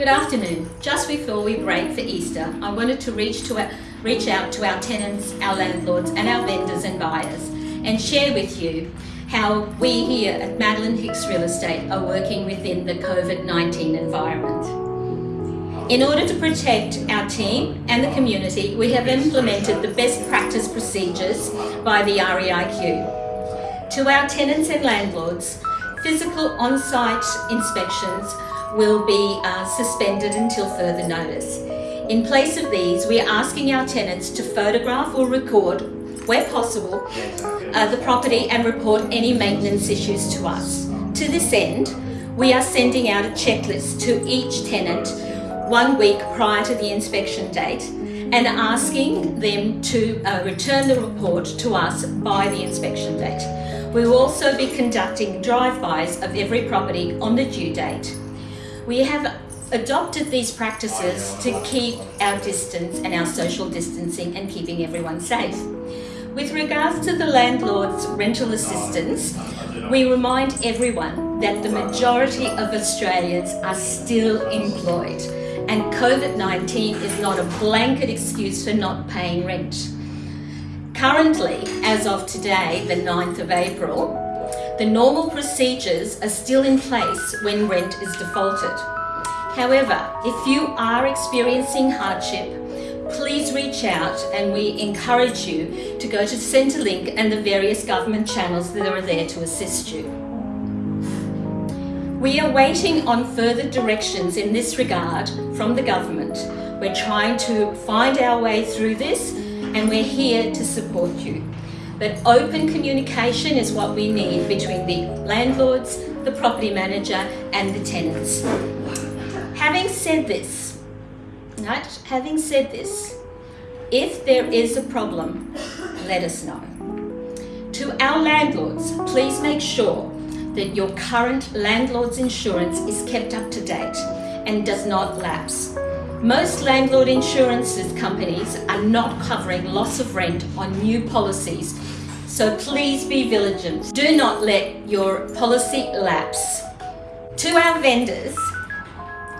Good afternoon. Just before we break for Easter, I wanted to reach, to reach out to our tenants, our landlords and our vendors and buyers and share with you how we here at Madeline Hicks Real Estate are working within the COVID-19 environment. In order to protect our team and the community, we have implemented the best practice procedures by the REIQ. To our tenants and landlords, physical on-site inspections will be uh, suspended until further notice. In place of these, we are asking our tenants to photograph or record, where possible, uh, the property and report any maintenance issues to us. To this end, we are sending out a checklist to each tenant one week prior to the inspection date and asking them to uh, return the report to us by the inspection date. We will also be conducting drive-bys of every property on the due date. We have adopted these practices to keep our distance and our social distancing and keeping everyone safe. With regards to the landlord's rental assistance, we remind everyone that the majority of Australians are still employed and COVID-19 is not a blanket excuse for not paying rent. Currently, as of today, the 9th of April, the normal procedures are still in place when rent is defaulted. However, if you are experiencing hardship, please reach out and we encourage you to go to Centrelink and the various government channels that are there to assist you. We are waiting on further directions in this regard from the government. We're trying to find our way through this and we're here to support you. But open communication is what we need between the landlords, the property manager and the tenants. Having said this, having said this, if there is a problem, let us know. To our landlords, please make sure that your current landlord's insurance is kept up to date and does not lapse. Most landlord insurances companies are not covering loss of rent on new policies, so please be vigilant. Do not let your policy lapse. To our vendors,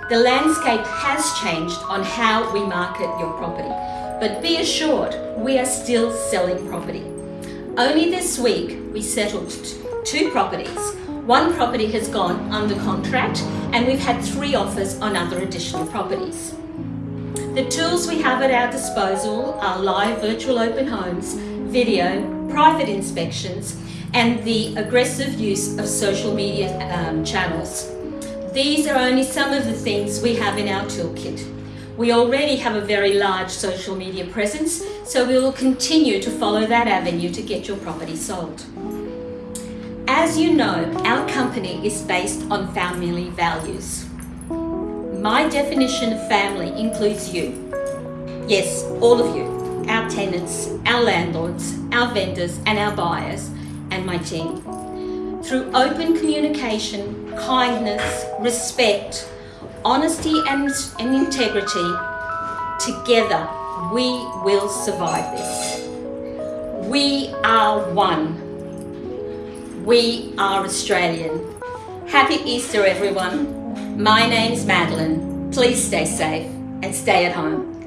the landscape has changed on how we market your property, but be assured we are still selling property. Only this week we settled two properties one property has gone under contract and we've had three offers on other additional properties. The tools we have at our disposal are live virtual open homes, video, private inspections, and the aggressive use of social media um, channels. These are only some of the things we have in our toolkit. We already have a very large social media presence, so we will continue to follow that avenue to get your property sold. As you know, our company is based on family values. My definition of family includes you. Yes, all of you, our tenants, our landlords, our vendors and our buyers, and my team. Through open communication, kindness, respect, honesty and, and integrity, together we will survive this. We are one. We are Australian. Happy Easter everyone. My name's Madeline. Please stay safe and stay at home.